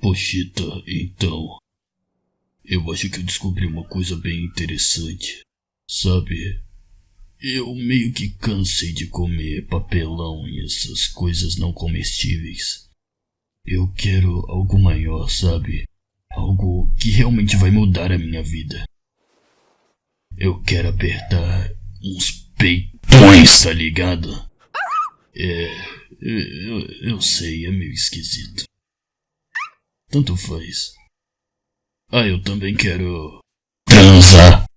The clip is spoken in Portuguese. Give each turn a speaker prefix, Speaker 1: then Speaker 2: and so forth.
Speaker 1: Pochita, então. Eu acho que eu descobri uma coisa bem interessante. Sabe, eu meio que cansei de comer papelão e essas coisas não comestíveis. Eu quero algo maior, sabe? Algo que realmente vai mudar a minha vida. Eu quero apertar uns peitões, tá ligado? É, eu, eu sei, é meio esquisito. Tanto faz. Ah, eu também quero.